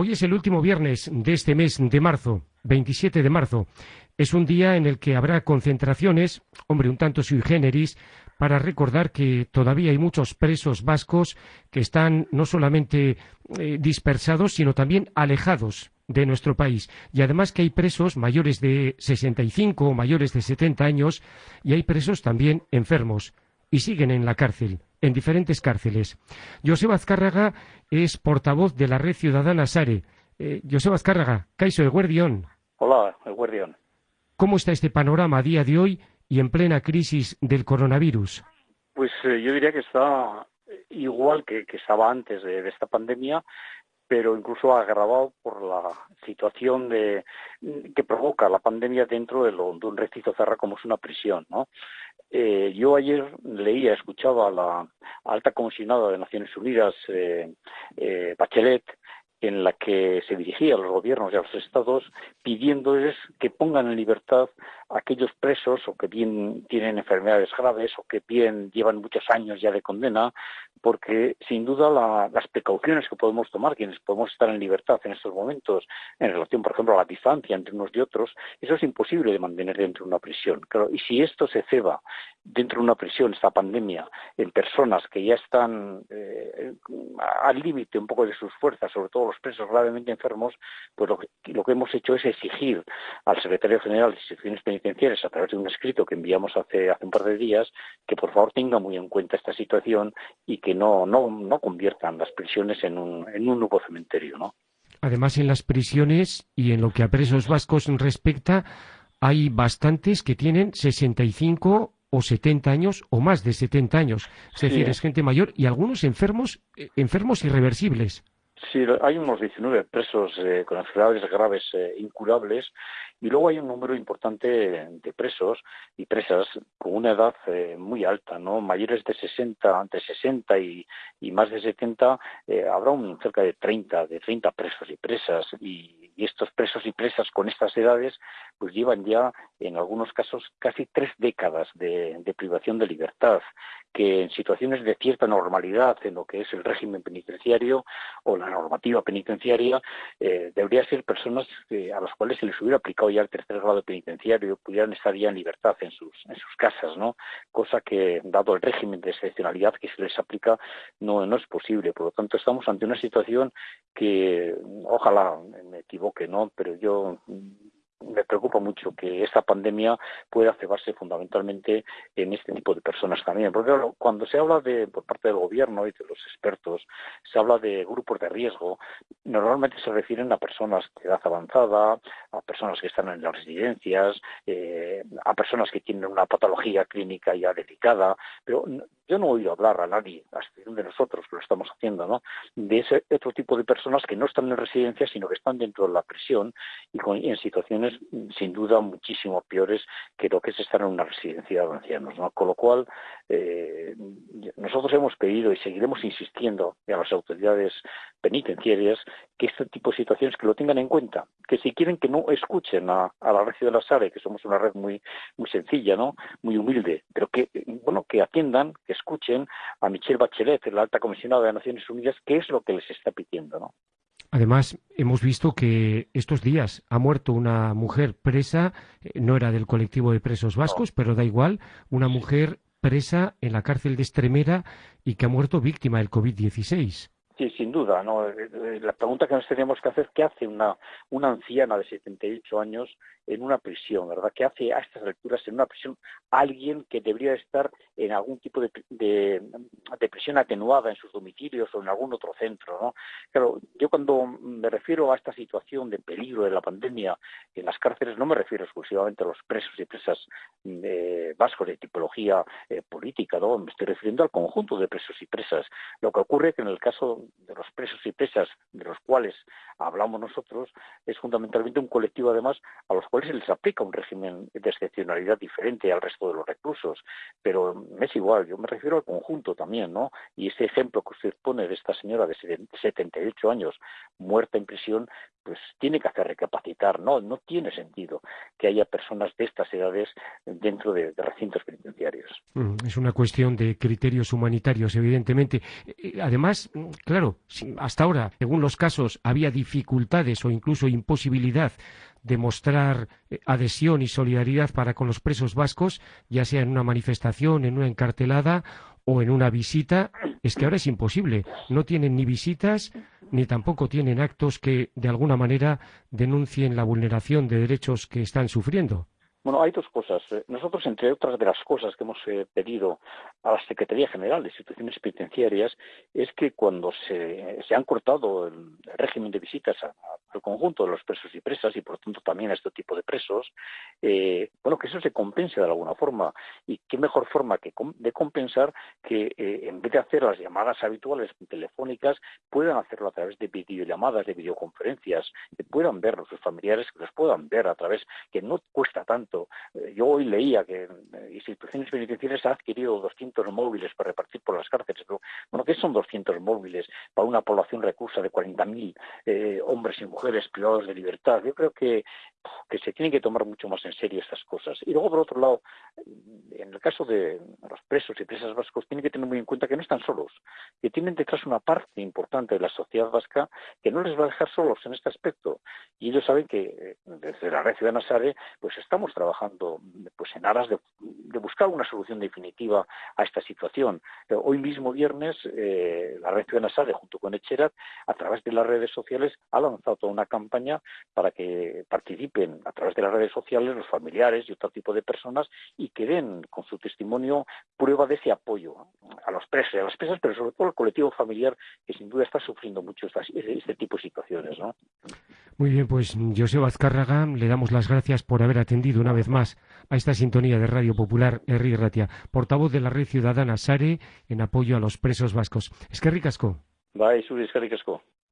Hoy es el último viernes de este mes de marzo, 27 de marzo. Es un día en el que habrá concentraciones, hombre, un tanto sui generis, para recordar que todavía hay muchos presos vascos que están no solamente eh, dispersados, sino también alejados de nuestro país. Y además que hay presos mayores de 65 o mayores de 70 años y hay presos también enfermos y siguen en la cárcel en diferentes cárceles. Joseba Azcárraga es portavoz de la Red Ciudadana SARE. Eh, Joseba Azcárraga, Caiso Eguerdión. Hola, Eguerdión. ¿Cómo está este panorama a día de hoy y en plena crisis del coronavirus? Pues eh, yo diría que está igual que, estaba antes de, esta pandemia, pero incluso agravado por la situación de, que provoca la pandemia dentro de, lo, de un recinto cerrado como es una prisión, ¿no? Eh, yo ayer leía, escuchaba a la alta comisionada de Naciones Unidas, eh, eh, Bachelet, en la que se dirigía a los gobiernos y a los estados pidiéndoles que pongan en libertad a aquellos presos o que bien tienen enfermedades graves o que bien llevan muchos años ya de condena, porque sin duda las precauciones que podemos tomar, quienes podemos estar en libertad en estos momentos, en relación, por ejemplo, a la distancia entre unos y otros, eso es imposible de mantener dentro de una prisión. y si esto se ceba dentro de una prisión, esta pandemia, en personas que ya están eh, al límite un poco de sus fuerzas, sobre todo los presos gravemente enfermos, pues lo que, lo que hemos hecho es exigir al secretario general de instituciones penitenciarias, a través de un escrito que enviamos hace, hace un par de días, que por favor tenga muy en cuenta esta situación y que no, no, no conviertan las prisiones en un, en un nuevo cementerio, ¿no? Además, en las prisiones y en lo que a presos vascos respecta, hay bastantes que tienen 65 o 70 años o más de 70 años. Es decir, es gente mayor y algunos enfermos, eh, enfermos irreversibles. Sí, hay unos 19 presos eh, con enfermedades graves eh, incurables y luego hay un número importante de presos y presas con una edad eh, muy alta, ¿no? Mayores de 60, de 60 y, y más de 70, habrá un cerca de 30, de 30 presos y presas y, estos presos y presas con estas edades pues llevan ya en algunos casos casi tres décadas de privación de libertad que en situaciones de cierta normalidad en lo que es el régimen penitenciario o la normativa penitenciaria, eh, debería ser personas a las cuales se les hubiera aplicado ya el tercer grado penitenciario, pudieran estar ya en libertad en sus, en sus casas, ¿no? Cosa que, dado el régimen de excepcionalidad que se les aplica, no, no es posible. Por lo tanto, estamos ante una situación que, ojalá me equivoque, ¿no? Pero yo me preocupa mucho que esta pandemia pueda cebarse fundamentalmente en este tipo de personas también. Porque cuando se habla de, por parte del gobierno y de los expertos, se habla de grupos de riesgo, normalmente se refieren a personas de edad avanzada, a personas que están en las residencias, eh, a personas que tienen una patología clínica ya delicada, pero yo no he oído hablar a nadie, a excepción de nosotros que lo estamos haciendo, ¿no? de ese otro tipo de personas que no están en residencias, sino que están dentro de la prisión y, en situaciones sin duda muchísimo peores que lo que es estar en una residencia de ancianos. ¿no? Con lo cual, eh, nosotros hemos pedido y seguiremos insistiendo a las autoridades penitenciarias que este tipo de situaciones que lo tengan en cuenta, que si quieren que no escuchen a, la red de la SARE, que somos una red muy muy sencilla, ¿no? muy humilde, pero que bueno que atiendan, que escuchen a Michelle Bachelet, la alta comisionada de Naciones Unidas, qué es lo que les está pidiendo, ¿no? Además, hemos visto que estos días ha muerto una mujer presa, eh, no era del colectivo de presos vascos, pero da igual, una mujer presa en la cárcel de Estremera y que ha muerto víctima del COVID-16. Sí, sin duda. ¿no? Eh, eh, la pregunta que nos tenemos que hacer, ¿qué hace una, una anciana de 78 años en una prisión, verdad? ¿Qué hace a estas alturas en una prisión alguien que debería estar en algún tipo de, de, prisión atenuada en sus domicilios o en algún otro centro, ¿no? Claro, yo cuando me refiero a esta situación de peligro de la pandemia en las cárceles no me refiero exclusivamente a los presos y presas eh, vascos de tipología política, ¿no? Me estoy refiriendo al conjunto de presos y presas. Lo que ocurre es que en el caso de los presos y presas de los cuales hablamos nosotros es fundamentalmente un colectivo además a los cuales se les aplica un régimen de excepcionalidad diferente al resto de los reclusos, pero es igual, yo me refiero al conjunto también, ¿no? Y ese ejemplo que usted pone de esta señora de 78 años muerta en prisión, pues tiene que hacer recapacitar, ¿no? No tiene sentido que haya personas de estas edades dentro de, recintos penitenciarios. Mm, es una cuestión de criterios humanitarios, evidentemente. Eh, además, mm, claro, hasta ahora, según los casos, había dificultades o incluso imposibilidad de mostrar eh, adhesión y solidaridad para con los presos vascos, ya sea en una manifestación, en una encartelada o en una visita, es que ahora es imposible. No tienen ni visitas ni tampoco tienen actos que de alguna manera denuncien la vulneración de derechos que están sufriendo. Bueno, hay dos cosas. Eh, nosotros, entre otras de las cosas que hemos eh, pedido a la Secretaría General de Instituciones Penitenciarias, es que cuando se, han cortado el, régimen de visitas al conjunto de los presos y presas, y por tanto también a este tipo de presos, eh, bueno, que eso se compense de alguna forma. Y qué mejor forma que de compensar que en vez de hacer las llamadas habituales telefónicas, puedan hacerlo a través de videollamadas, de videoconferencias, que puedan ver a sus familiares, que los puedan ver a través, que no cuesta tanto eh, yo hoy leía que eh, instituciones penitenciarias han adquirido 200 móviles para repartir por las cárceles. Pero, bueno, ¿qué son 200 móviles para una población recursa de 40.000 eh, hombres y mujeres privados de libertad? Yo creo que, que se tienen que tomar mucho más en serio estas cosas. Y luego, por otro lado, el caso de los presos y presas vascos, tienen que tener muy en cuenta que no están solos, que tienen detrás una parte importante de la sociedad vasca que no les va a dejar solos en este aspecto. Y ellos saben que desde la red ciudadana SARE, pues estamos trabajando pues en aras de, buscar una solución definitiva a esta situación. Hoy mismo viernes eh, la red Ciudadana Sale junto con Echerat a través de las redes sociales ha lanzado toda una campaña para que participen a través de las redes sociales los familiares y otro tipo de personas y que den con su testimonio prueba de ese apoyo a los presos a las presas, pero sobre todo al colectivo familiar que sin duda está sufriendo mucho este tipo de situaciones. ¿no? Muy bien, pues José Azcárraga, le damos las gracias por haber atendido una vez más a esta sintonía de Radio Popular Herri Ratia, portavoz de la Red Ciudadana SARE en apoyo a los presos vascos. Es que ricasco. Bye, es que ricasco.